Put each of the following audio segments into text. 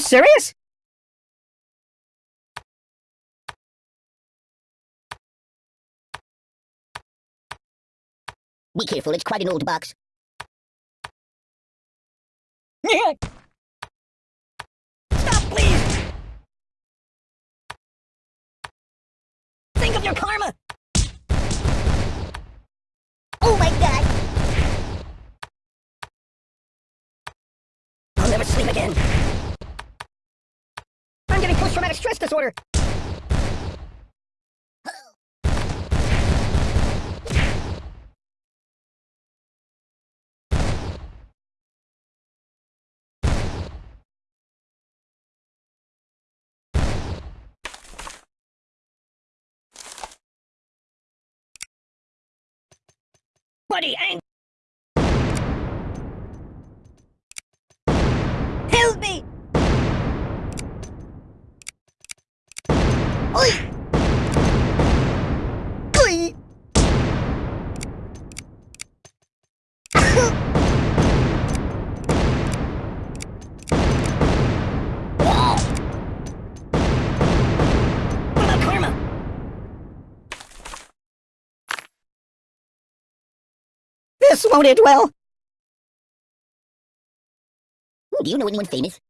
serious? Be careful, it's quite an old box. Stop, please! Think of your karma! Oh my god! I'll never sleep again. Post-traumatic stress disorder. Buddy, ang- Help me! Oi! Oi! What about karma? This won't end well. Do you know anyone famous?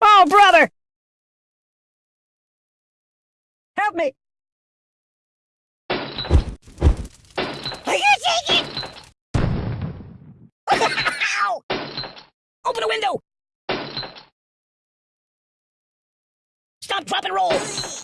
Oh, brother! Open a window! Stop, drop, and roll!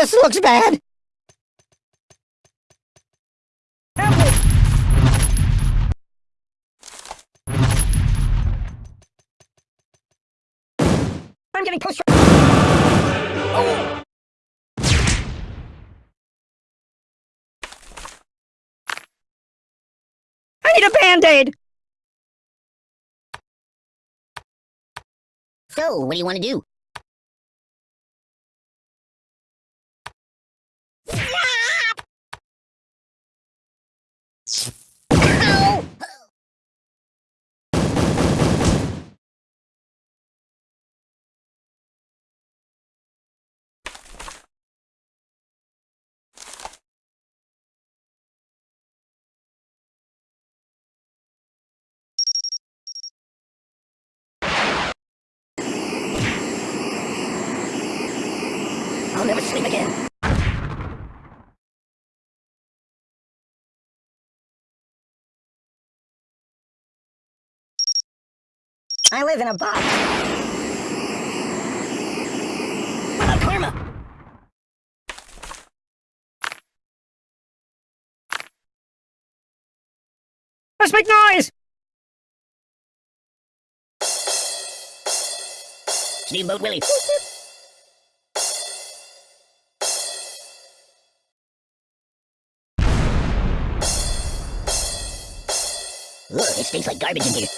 This looks bad! I'm getting post Oh! I need a band-aid! So, what do you want to do? Ow! I'll never sleep again. I live in a box. About karma? Let's make noise! Steamboat Willie. Ugh, it stinks like garbage in here.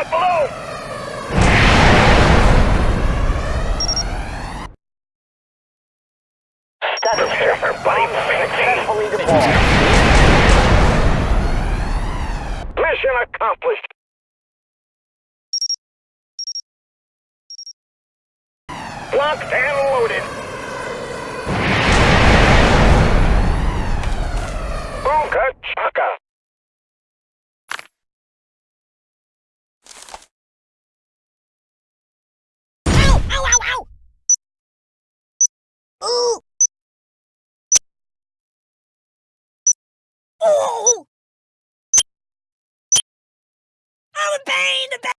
Out below! Status checker, buddy. Successfully deployed. Mission accomplished. Locked and loaded. Ooga chaka. Ooh! Oh! I'm in pain!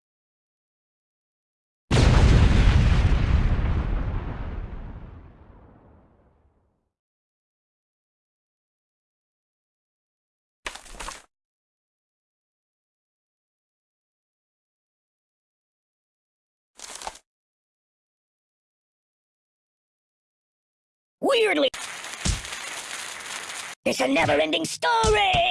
Weirdly. It's a never-ending story!